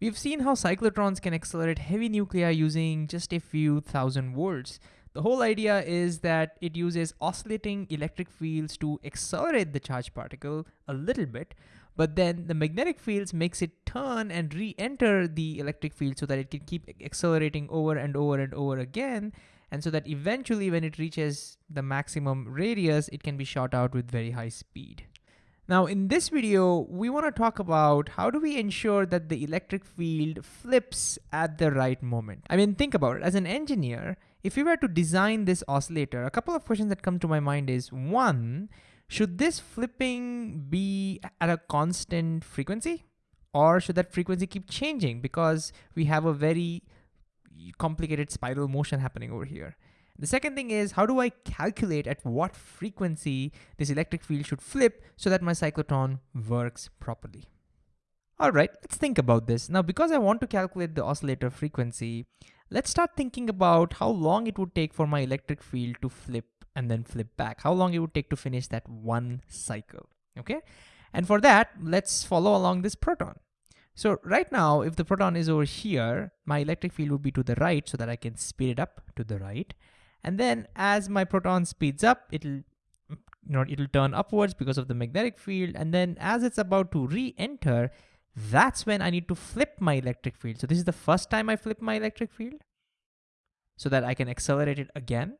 We've seen how cyclotrons can accelerate heavy nuclei using just a few thousand volts. The whole idea is that it uses oscillating electric fields to accelerate the charged particle a little bit, but then the magnetic fields makes it turn and re-enter the electric field so that it can keep accelerating over and over and over again, and so that eventually when it reaches the maximum radius, it can be shot out with very high speed. Now in this video, we wanna talk about how do we ensure that the electric field flips at the right moment. I mean, think about it, as an engineer, if you were to design this oscillator, a couple of questions that come to my mind is one, should this flipping be at a constant frequency? Or should that frequency keep changing because we have a very complicated spiral motion happening over here? The second thing is how do I calculate at what frequency this electric field should flip so that my cyclotron works properly? All right, let's think about this. Now, because I want to calculate the oscillator frequency, let's start thinking about how long it would take for my electric field to flip and then flip back. How long it would take to finish that one cycle, okay? And for that, let's follow along this proton. So right now, if the proton is over here, my electric field would be to the right so that I can speed it up to the right. And then as my proton speeds up, it'll you know, it'll turn upwards because of the magnetic field. And then as it's about to re-enter, that's when I need to flip my electric field. So this is the first time I flip my electric field so that I can accelerate it again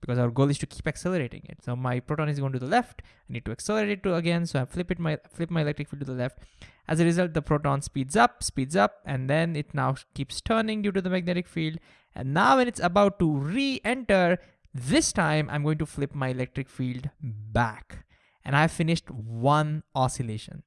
because our goal is to keep accelerating it. So my proton is going to the left, I need to accelerate it to again, so I flip it my flip my electric field to the left. As a result, the proton speeds up, speeds up, and then it now keeps turning due to the magnetic field. And now when it's about to re-enter, this time I'm going to flip my electric field back. And I've finished one oscillation.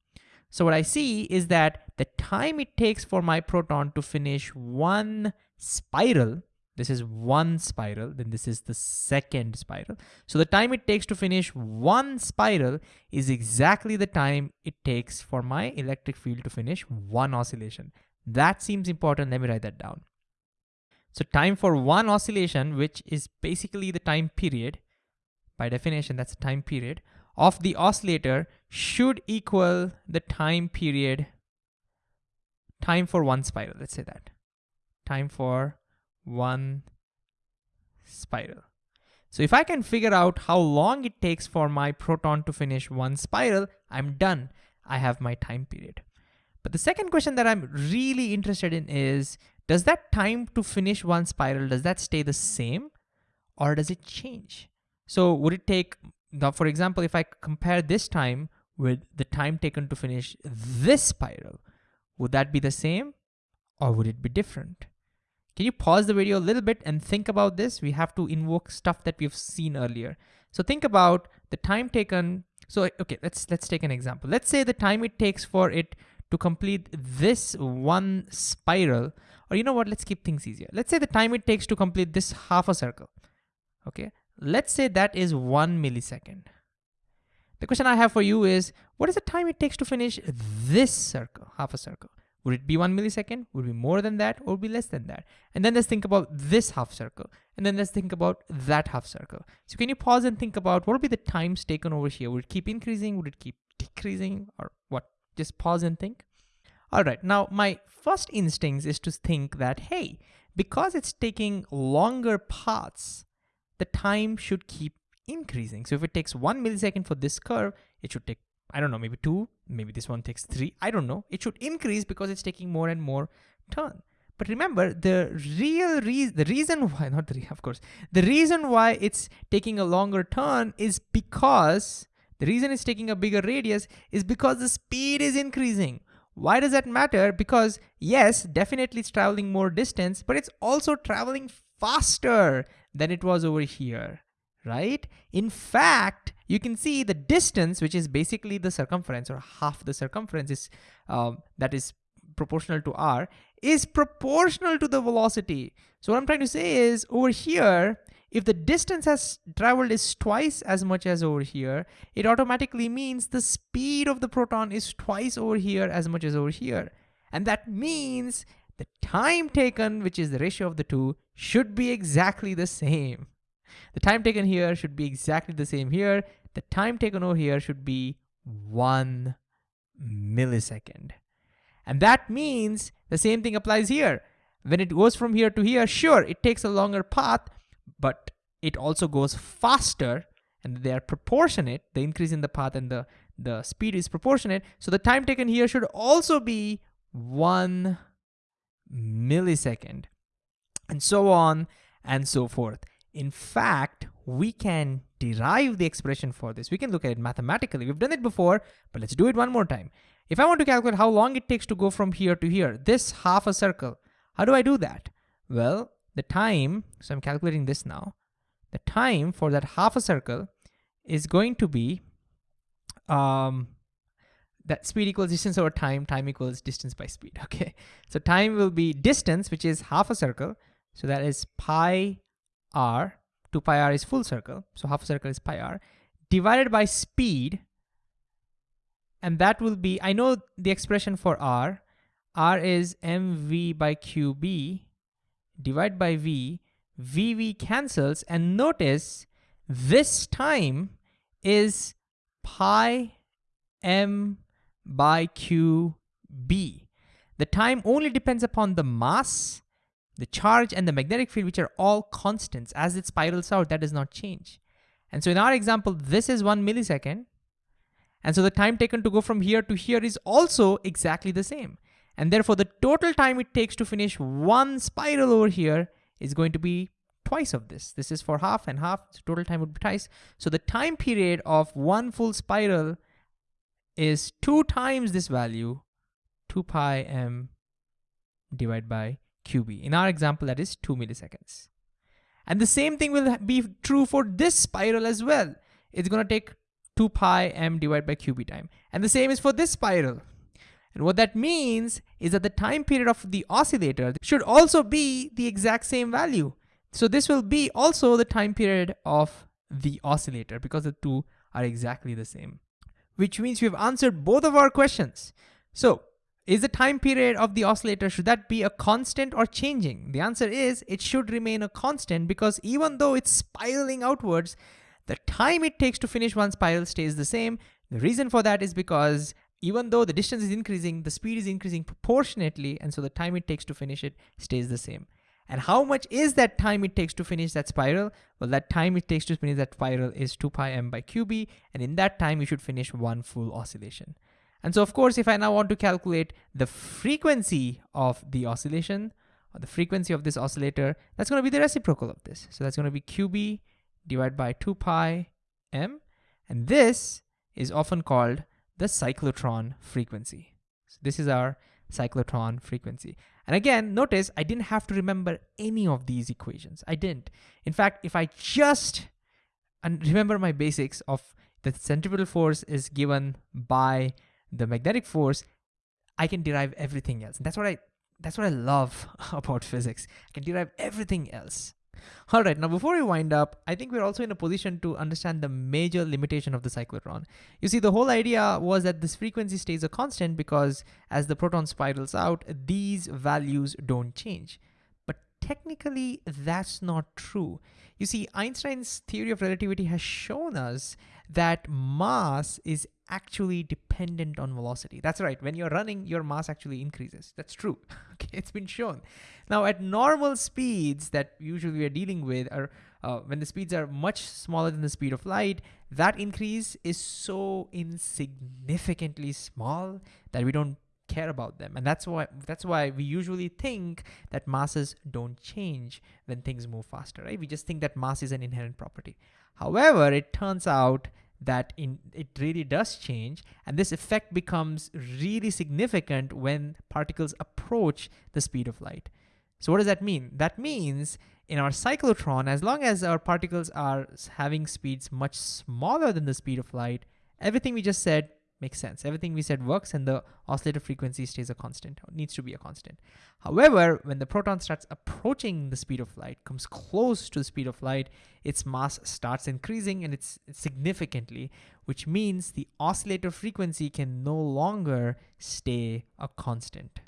So what I see is that the time it takes for my proton to finish one spiral this is one spiral, then this is the second spiral. So the time it takes to finish one spiral is exactly the time it takes for my electric field to finish one oscillation. That seems important, let me write that down. So time for one oscillation, which is basically the time period, by definition, that's the time period, of the oscillator should equal the time period, time for one spiral, let's say that. Time for one spiral. So if I can figure out how long it takes for my proton to finish one spiral, I'm done. I have my time period. But the second question that I'm really interested in is, does that time to finish one spiral, does that stay the same or does it change? So would it take, now for example, if I compare this time with the time taken to finish this spiral, would that be the same or would it be different? Can you pause the video a little bit and think about this? We have to invoke stuff that we've seen earlier. So think about the time taken. So, okay, let's, let's take an example. Let's say the time it takes for it to complete this one spiral, or you know what, let's keep things easier. Let's say the time it takes to complete this half a circle, okay? Let's say that is one millisecond. The question I have for you is, what is the time it takes to finish this circle, half a circle? Would it be one millisecond? Would it be more than that or would it be less than that? And then let's think about this half circle. And then let's think about that half circle. So can you pause and think about what would be the times taken over here? Would it keep increasing? Would it keep decreasing or what? Just pause and think. All right, now my first instinct is to think that, hey, because it's taking longer paths, the time should keep increasing. So if it takes one millisecond for this curve, it should take I don't know, maybe two, maybe this one takes three, I don't know. It should increase because it's taking more and more turn. But remember, the real reason, the reason why, not the, of course, the reason why it's taking a longer turn is because, the reason it's taking a bigger radius is because the speed is increasing. Why does that matter? Because yes, definitely it's traveling more distance, but it's also traveling faster than it was over here, right? In fact, you can see the distance, which is basically the circumference or half the circumference is um, that is proportional to r, is proportional to the velocity. So what I'm trying to say is over here, if the distance has traveled is twice as much as over here, it automatically means the speed of the proton is twice over here as much as over here. And that means the time taken, which is the ratio of the two, should be exactly the same. The time taken here should be exactly the same here. The time taken over here should be one millisecond. And that means The same thing applies here. When it goes from here to here, sure, it takes a longer path, but it also goes faster and they are proportionate. The increase in the path and the, the speed is proportionate. So the time taken here should also be one millisecond and so on and so forth. In fact, we can derive the expression for this. We can look at it mathematically. We've done it before, but let's do it one more time. If I want to calculate how long it takes to go from here to here, this half a circle, how do I do that? Well, the time, so I'm calculating this now, the time for that half a circle is going to be um, that speed equals distance over time, time equals distance by speed, okay? So time will be distance, which is half a circle. So that is pi r, 2 pi r is full circle, so half a circle is pi r, divided by speed, and that will be, I know the expression for r, r is mv by qb, divide by v, vv cancels, and notice this time is pi m by qb. The time only depends upon the mass, the charge, and the magnetic field, which are all constants. As it spirals out, that does not change. And so in our example, this is one millisecond. And so the time taken to go from here to here is also exactly the same. And therefore the total time it takes to finish one spiral over here is going to be twice of this. This is for half and half, so total time would be twice. So the time period of one full spiral is two times this value, 2 pi m divided by qb. In our example, that is two milliseconds. And the same thing will be true for this spiral as well. It's gonna take 2 pi m divided by qb time. And the same is for this spiral. And what that means is that the time period of the oscillator should also be the exact same value. So this will be also the time period of the oscillator because the two are exactly the same, which means we've answered both of our questions. So is the time period of the oscillator, should that be a constant or changing? The answer is it should remain a constant because even though it's spiraling outwards, the time it takes to finish one spiral stays the same. The reason for that is because even though the distance is increasing, the speed is increasing proportionately, and so the time it takes to finish it stays the same. And how much is that time it takes to finish that spiral? Well, that time it takes to finish that spiral is 2 pi m by qb, and in that time you should finish one full oscillation. And so of course, if I now want to calculate the frequency of the oscillation, or the frequency of this oscillator, that's gonna be the reciprocal of this. So that's gonna be qb divided by 2 pi m, and this is often called the cyclotron frequency. So this is our cyclotron frequency. And again, notice I didn't have to remember any of these equations. I didn't. In fact, if I just and remember my basics of the centripetal force is given by the magnetic force, I can derive everything else. And that's what I that's what I love about physics. I can derive everything else. All right, now before we wind up, I think we're also in a position to understand the major limitation of the cyclotron. You see, the whole idea was that this frequency stays a constant because as the proton spirals out, these values don't change. But technically, that's not true. You see, Einstein's theory of relativity has shown us that mass is actually dependent on velocity. That's right, when you're running, your mass actually increases. That's true, okay, it's been shown. Now at normal speeds that usually we're dealing with are uh, when the speeds are much smaller than the speed of light, that increase is so insignificantly small that we don't care about them. And that's why that's why we usually think that masses don't change when things move faster, right? We just think that mass is an inherent property. However, it turns out that in it really does change and this effect becomes really significant when particles approach the speed of light. So what does that mean? That means in our cyclotron, as long as our particles are having speeds much smaller than the speed of light, everything we just said makes sense. Everything we said works and the oscillator frequency stays a constant, needs to be a constant. However, when the proton starts approaching the speed of light, comes close to the speed of light, its mass starts increasing and it's significantly, which means the oscillator frequency can no longer stay a constant.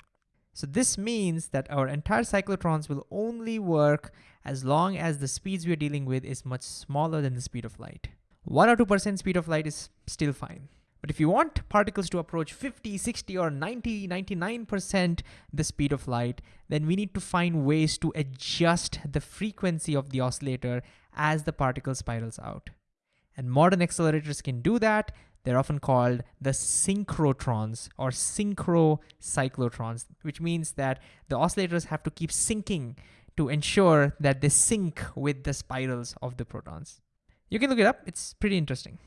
So this means that our entire cyclotrons will only work as long as the speeds we're dealing with is much smaller than the speed of light. 1 or 2% speed of light is still fine. But if you want particles to approach 50, 60, or 90, 99% the speed of light, then we need to find ways to adjust the frequency of the oscillator as the particle spirals out. And modern accelerators can do that. They're often called the synchrotrons or synchrocyclotrons, which means that the oscillators have to keep syncing to ensure that they sync with the spirals of the protons. You can look it up, it's pretty interesting.